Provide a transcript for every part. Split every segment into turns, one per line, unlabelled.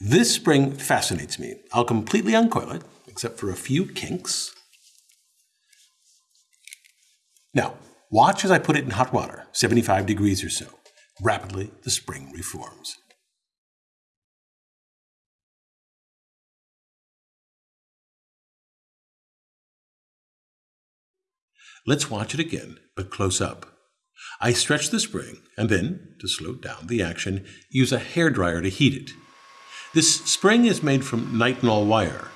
This spring fascinates me. I'll completely uncoil it, except for a few kinks. Now, watch as I put it in hot water, 75 degrees or so. Rapidly, the spring reforms. Let's watch it again, but close up. I stretch the spring and then, to slow down the action, use a hair dryer to heat it. This spring is made from nitinol wire.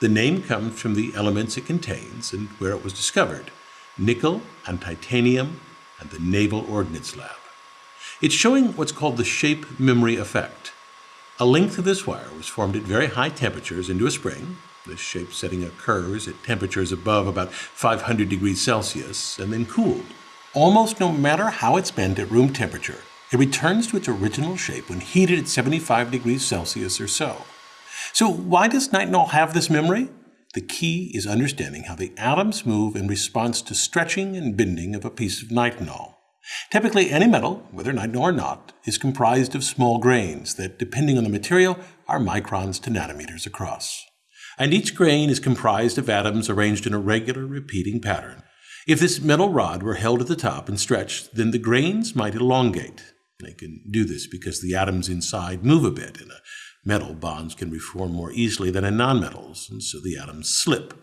The name comes from the elements it contains and where it was discovered nickel and titanium and the Naval Ordnance Lab. It's showing what's called the shape memory effect. A length of this wire was formed at very high temperatures into a spring. This shape setting occurs at temperatures above about 500 degrees Celsius and then cooled. Almost no matter how it's bent at room temperature, it returns to its original shape when heated at 75 degrees Celsius or so. So why does nitinol have this memory? The key is understanding how the atoms move in response to stretching and bending of a piece of nitinol. Typically, any metal, whether nitinol or not, is comprised of small grains that, depending on the material, are microns to nanometers across. And each grain is comprised of atoms arranged in a regular repeating pattern. If this metal rod were held at the top and stretched, then the grains might elongate. They can do this because the atoms inside move a bit. In a metal, bonds can reform more easily than in nonmetals, and so the atoms slip.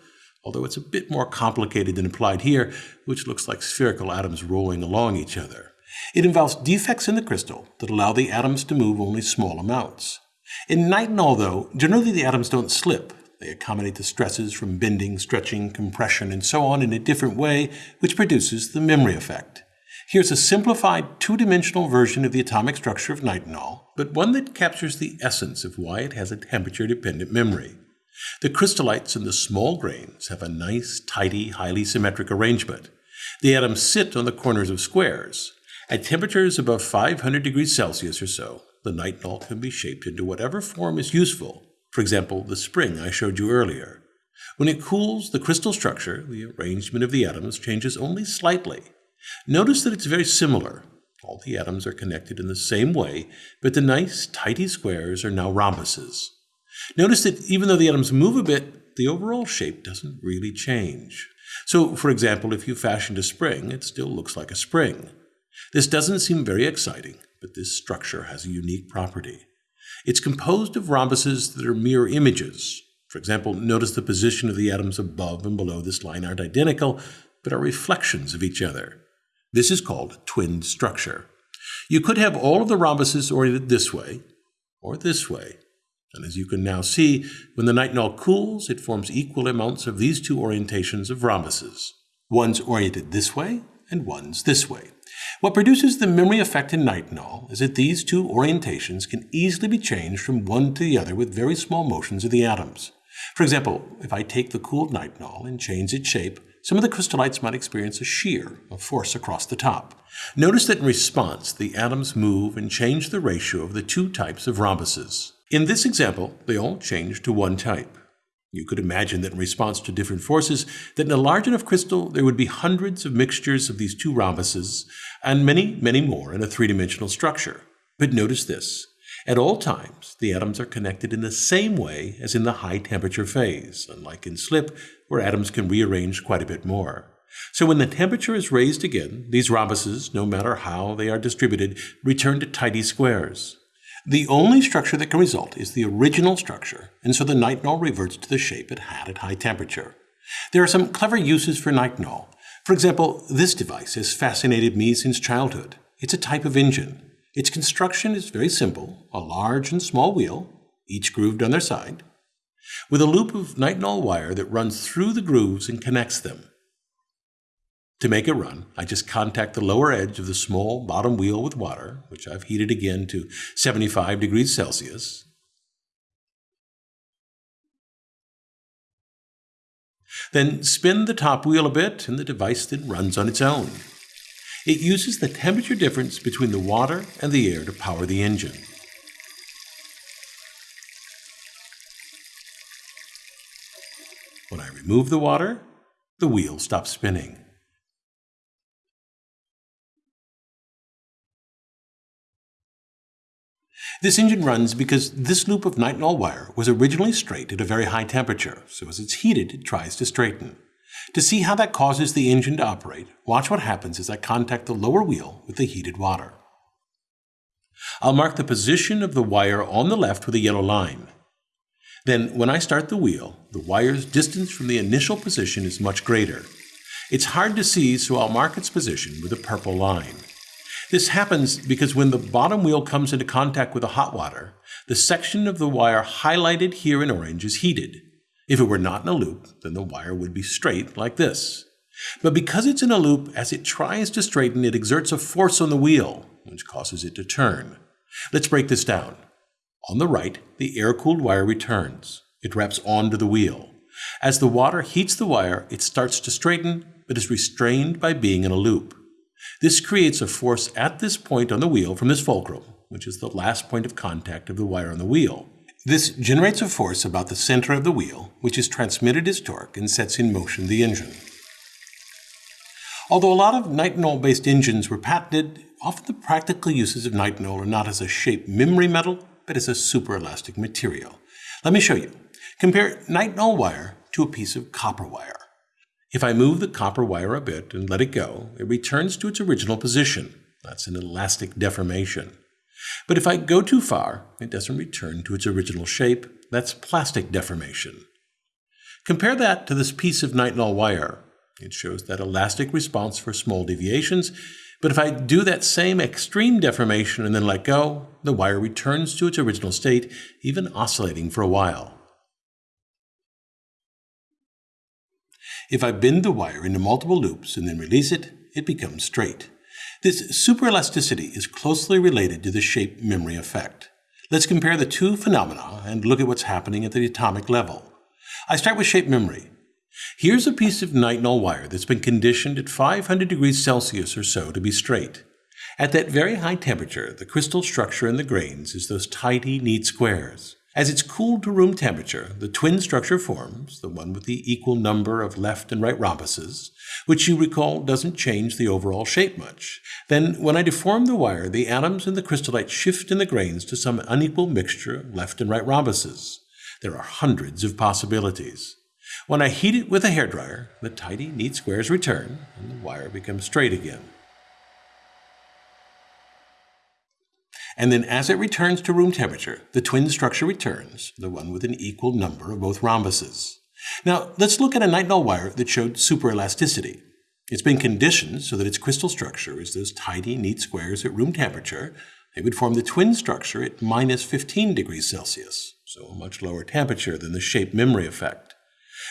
Although it's a bit more complicated than implied here, which looks like spherical atoms rolling along each other. It involves defects in the crystal that allow the atoms to move only small amounts. In nitinol, though, generally the atoms don't slip. They accommodate the stresses from bending, stretching, compression, and so on in a different way, which produces the memory effect. Here's a simplified two-dimensional version of the atomic structure of nitinol, but one that captures the essence of why it has a temperature-dependent memory. The crystallites in the small grains have a nice, tidy, highly symmetric arrangement. The atoms sit on the corners of squares. At temperatures above 500 degrees Celsius or so, the nitinol can be shaped into whatever form is useful, for example, the spring I showed you earlier. When it cools, the crystal structure, the arrangement of the atoms, changes only slightly. Notice that it's very similar. All the atoms are connected in the same way, but the nice, tidy squares are now rhombuses. Notice that even though the atoms move a bit, the overall shape doesn't really change. So, for example, if you fashioned a spring, it still looks like a spring. This doesn't seem very exciting, but this structure has a unique property. It's composed of rhombuses that are mirror images. For example, notice the position of the atoms above and below this line aren't identical, but are reflections of each other. This is called twin structure. You could have all of the rhombuses oriented this way or this way. And as you can now see, when the nitinol cools, it forms equal amounts of these two orientations of rhombuses. One's oriented this way and one's this way. What produces the memory effect in nitinol is that these two orientations can easily be changed from one to the other with very small motions of the atoms. For example, if I take the cooled nitinol and change its shape, some of the crystallites might experience a shear, a force across the top. Notice that in response, the atoms move and change the ratio of the two types of rhombuses. In this example, they all change to one type. You could imagine that in response to different forces, that in a large enough crystal, there would be hundreds of mixtures of these two rhombuses, and many, many more in a three-dimensional structure. But notice this. At all times, the atoms are connected in the same way as in the high temperature phase, unlike in slip, where atoms can rearrange quite a bit more. So when the temperature is raised again, these rhombuses, no matter how they are distributed, return to tidy squares. The only structure that can result is the original structure, and so the nitinol reverts to the shape it had at high temperature. There are some clever uses for nitinol. For example, this device has fascinated me since childhood. It's a type of engine. Its construction is very simple, a large and small wheel, each grooved on their side, with a loop of nitinol wire that runs through the grooves and connects them. To make it run, I just contact the lower edge of the small bottom wheel with water, which I've heated again to 75 degrees Celsius. Then spin the top wheel a bit and the device then runs on its own. It uses the temperature difference between the water and the air to power the engine. When I remove the water, the wheel stops spinning. This engine runs because this loop of nitinol wire was originally straight at a very high temperature, so as it's heated, it tries to straighten. To see how that causes the engine to operate, watch what happens as I contact the lower wheel with the heated water. I'll mark the position of the wire on the left with a yellow line. Then, when I start the wheel, the wire's distance from the initial position is much greater. It's hard to see, so I'll mark its position with a purple line. This happens because when the bottom wheel comes into contact with the hot water, the section of the wire highlighted here in orange is heated. If it were not in a loop, then the wire would be straight like this. But because it's in a loop, as it tries to straighten, it exerts a force on the wheel, which causes it to turn. Let's break this down. On the right, the air-cooled wire returns. It wraps onto the wheel. As the water heats the wire, it starts to straighten, but is restrained by being in a loop. This creates a force at this point on the wheel from this fulcrum, which is the last point of contact of the wire on the wheel. This generates a force about the center of the wheel, which is transmitted as torque and sets in motion the engine. Although a lot of nitinol-based engines were patented, often the practical uses of nitinol are not as a shape memory metal, but as a superelastic material. Let me show you. Compare nitinol wire to a piece of copper wire. If I move the copper wire a bit and let it go, it returns to its original position. That's an elastic deformation. But if I go too far, it doesn't return to its original shape. That's plastic deformation. Compare that to this piece of nitinol wire. It shows that elastic response for small deviations, but if I do that same extreme deformation and then let go, the wire returns to its original state, even oscillating for a while. If I bend the wire into multiple loops and then release it, it becomes straight. This superelasticity is closely related to the shape memory effect. Let's compare the two phenomena and look at what's happening at the atomic level. I start with shape memory. Here's a piece of nitinol wire that's been conditioned at 500 degrees Celsius or so to be straight. At that very high temperature, the crystal structure in the grains is those tidy, neat squares. As it's cooled to room temperature, the twin structure forms, the one with the equal number of left and right rhombuses, which you recall doesn't change the overall shape much. Then, when I deform the wire, the atoms in the crystallite shift in the grains to some unequal mixture of left and right rhombuses. There are hundreds of possibilities. When I heat it with a hairdryer, the tidy, neat squares return, and the wire becomes straight again. And then as it returns to room temperature, the twin structure returns, the one with an equal number of both rhombuses. Now, let's look at a nitinol wire that showed superelasticity. It's been conditioned so that its crystal structure is those tidy, neat squares at room temperature. They would form the twin structure at minus 15 degrees Celsius, so a much lower temperature than the shape memory effect.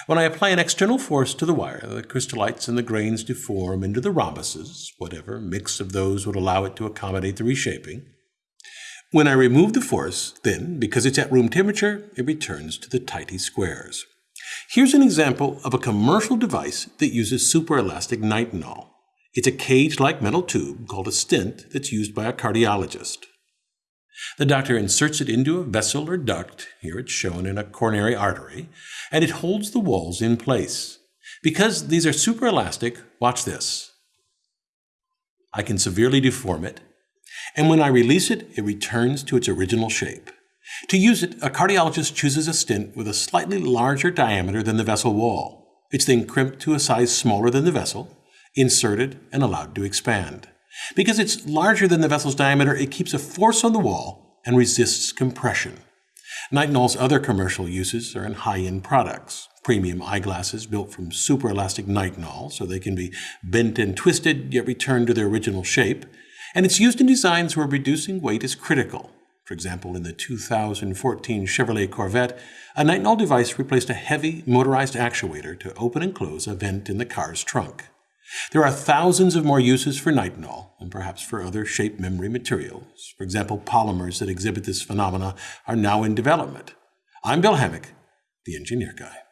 When I apply an external force to the wire, the crystallites and the grains deform into the rhombuses, whatever mix of those would allow it to accommodate the reshaping. When I remove the force, then, because it's at room temperature, it returns to the tidy squares. Here's an example of a commercial device that uses superelastic nitinol. It's a cage-like metal tube called a stent that's used by a cardiologist. The doctor inserts it into a vessel or duct, here it's shown in a coronary artery, and it holds the walls in place. Because these are superelastic, watch this. I can severely deform it, and when I release it, it returns to its original shape. To use it, a cardiologist chooses a stent with a slightly larger diameter than the vessel wall. It's then crimped to a size smaller than the vessel, inserted, and allowed to expand. Because it's larger than the vessel's diameter, it keeps a force on the wall and resists compression. Nitinol's other commercial uses are in high-end products. Premium eyeglasses built from superelastic nitinol so they can be bent and twisted yet return to their original shape, and it's used in designs where reducing weight is critical. For example, in the 2014 Chevrolet Corvette, a nitinol device replaced a heavy motorized actuator to open and close a vent in the car's trunk. There are thousands of more uses for nitinol, and perhaps for other shape memory materials. For example, polymers that exhibit this phenomena are now in development. I'm Bill Hammack, the Engineer Guy.